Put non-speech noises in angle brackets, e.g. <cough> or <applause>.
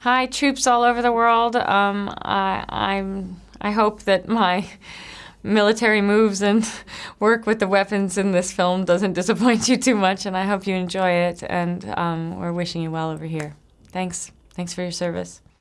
Hi, troops all over the world. Um, I, I'm. I hope that my military moves and <laughs> work with the weapons in this film doesn't disappoint you too much, and I hope you enjoy it. And um, we're wishing you well over here. Thanks. Thanks for your service.